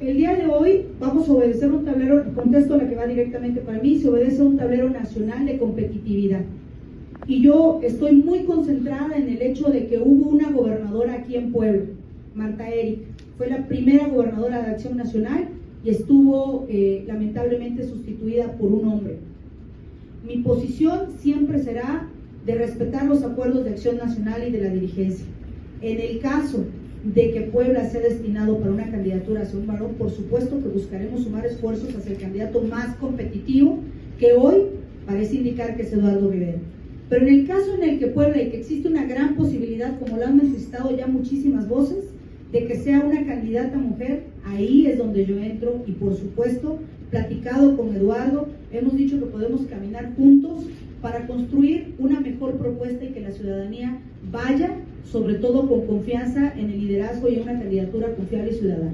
el día de hoy vamos a obedecer un tablero, contesto la que va directamente para mí, se obedece a un tablero nacional de competitividad. Y yo estoy muy concentrada en el hecho de que hubo una gobernadora aquí en Puebla, Marta Erika. Fue la primera gobernadora de Acción Nacional y estuvo eh, lamentablemente sustituida por un hombre. Mi posición siempre será de respetar los acuerdos de acción nacional y de la dirigencia. En el caso de que Puebla sea destinado para una candidatura hacia un varón, por supuesto que buscaremos sumar esfuerzos hacia el candidato más competitivo que hoy parece indicar que es Eduardo Rivera. Pero en el caso en el que Puebla y que existe una gran posibilidad, como lo han manifestado ya muchísimas voces, de que sea una candidata mujer, ahí es donde yo entro y por supuesto, platicado con Eduardo, hemos dicho que podemos caminar juntos para construir una mejor propuesta y que la ciudadanía vaya, sobre todo con confianza en el liderazgo y en una candidatura confiable y ciudadana.